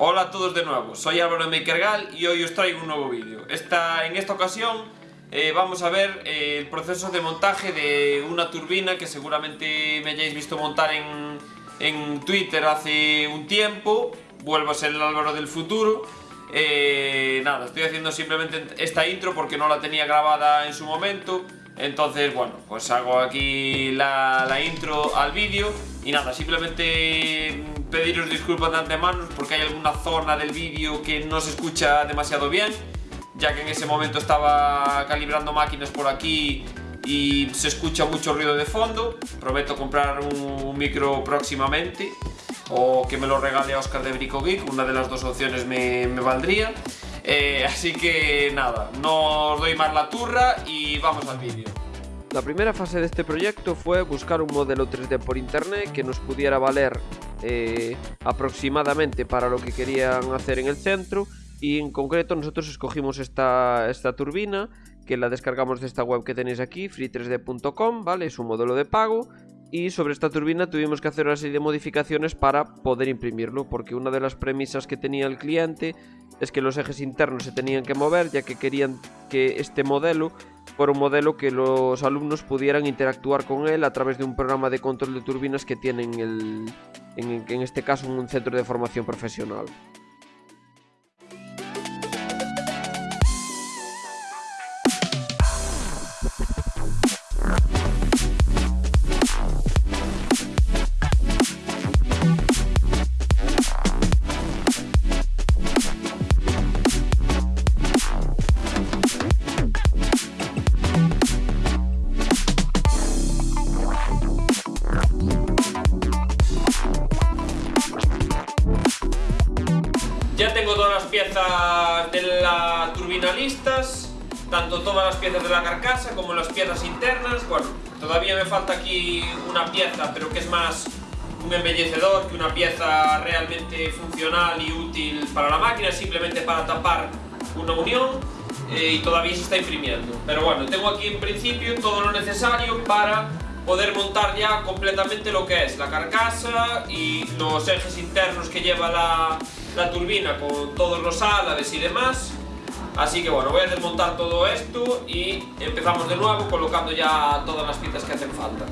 Hola a todos de nuevo, soy Álvaro Makergal y hoy os traigo un nuevo vídeo. Esta, en esta ocasión eh, vamos a ver eh, el proceso de montaje de una turbina que seguramente me hayáis visto montar en, en Twitter hace un tiempo. Vuelvo a ser el Álvaro del futuro. Eh, nada, estoy haciendo simplemente esta intro porque no la tenía grabada en su momento. Entonces, bueno, pues hago aquí la, intro al vídeo y nada, simplemente pediros disculpas de antemano porque hay alguna zona del vídeo que no se escucha demasiado bien ya que en ese momento estaba calibrando máquinas por aquí y se escucha mucho ruido de fondo. Prometo comprar un, micro próximamente o que me lo regale a Oscar de Brico una de las dos opciones me valdría eh, así que nada, no os doy más la turra y vamos al vídeo la primera fase de este proyecto fue buscar un modelo 3D por internet que nos pudiera valer eh, aproximadamente para lo que querían hacer en el centro y en concreto nosotros escogimos esta, esta turbina que la descargamos de esta web que tenéis aquí, free3d.com, ¿vale? Es un modelo de pago y sobre esta turbina tuvimos que hacer una serie de modificaciones para poder imprimirlo, porque una de las premisas que tenía el cliente es que los ejes internos se tenían que mover, ya que querían que este modelo fuera un modelo que los alumnos pudieran interactuar con él a través de un programa de control de turbinas que tienen el, en, en este caso un centro de formación profesional. Tanto todas las piezas de la carcasa como las piezas internas. Bueno, todavía me falta aquí una pieza, pero que es más un embellecedor que una pieza realmente funcional y útil para la máquina, simplemente para tapar una unión eh, y todavía se está imprimiendo. Pero bueno, tengo aquí en principio todo lo necesario para poder montar ya completamente lo que es la carcasa y los ejes internos que lleva la, la turbina con todos los álabes y demás así que bueno, voy a desmontar todo esto y empezamos de nuevo colocando ya todas las piezas que hacen falta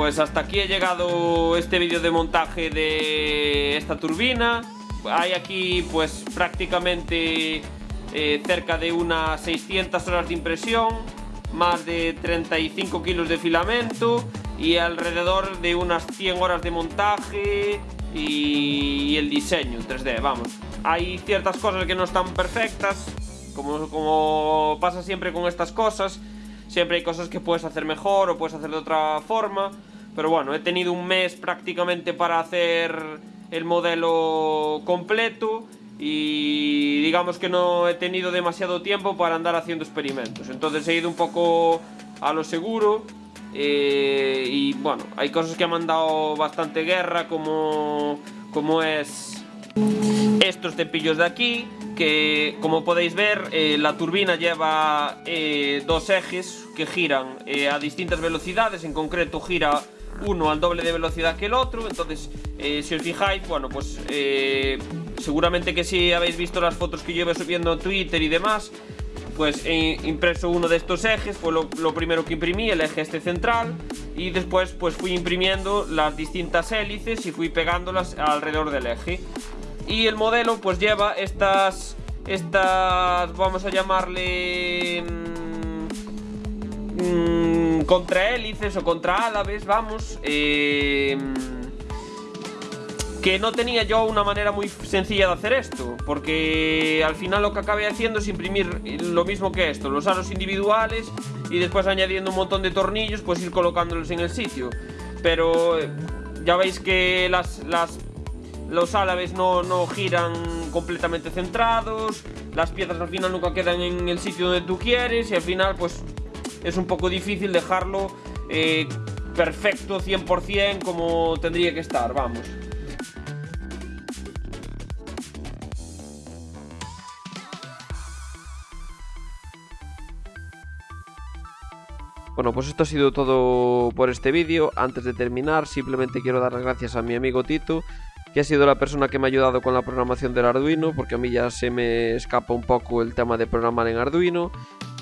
pues hasta aquí he llegado este vídeo de montaje de esta turbina. Hay aquí pues prácticamente eh, cerca de unas 600 horas de impresión, más de 35 kilos de filamento y alrededor de unas 100 horas de montaje y, el diseño 3D, vamos. Hay ciertas cosas que no están perfectas, como, como pasa siempre con estas cosas. Siempre hay cosas que puedes hacer mejor o puedes hacer de otra forma. Pero bueno, he tenido un mes prácticamente para hacer el modelo completo y digamos que no he tenido demasiado tiempo para andar haciendo experimentos. Entonces he ido un poco a lo seguro eh, y bueno, hay cosas que me han dado bastante guerra como, como es estos cepillos de aquí que como podéis ver eh, la turbina lleva eh, dos ejes que giran a distintas velocidades, en concreto gira uno al doble de velocidad que el otro entonces si os fijáis, bueno pues seguramente que si habéis visto las fotos que iba subiendo en Twitter y demás pues he impreso uno de estos ejes, fue lo, primero que imprimí, el eje este central y después pues fui imprimiendo las distintas hélices y fui pegándolas alrededor del eje. Y el modelo pues lleva estas estas vamos a llamarle mmm, mmm, contrahélices o contraálaves vamos eh, que no tenía yo una manera muy sencilla de hacer esto, porque al final lo que acabé haciendo es imprimir lo mismo que esto, los aros individuales y después añadiendo un montón de tornillos, pues ir colocándolos en el sitio. Pero eh, ya veis que las, las, los álabes no, no giran completamente centrados, las piezas al final nunca quedan en el sitio donde tú quieres y al final pues es un poco difícil dejarlo eh, perfecto 100% como tendría que estar, vamos. Bueno, pues esto ha sido todo por este vídeo. Antes de terminar, simplemente quiero dar las gracias a mi amigo Tito, que ha sido la persona que me ha ayudado con la programación del Arduino, porque a mí ya se me escapa un poco el tema de programar en Arduino.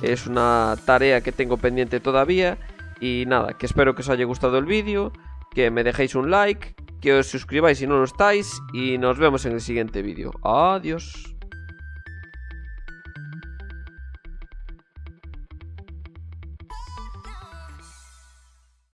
Es una tarea que tengo pendiente todavía. Y nada, que espero que os haya gustado el vídeo, que me dejéis un like, que os suscribáis si no lo estáis, y nos vemos en el siguiente vídeo. Adiós.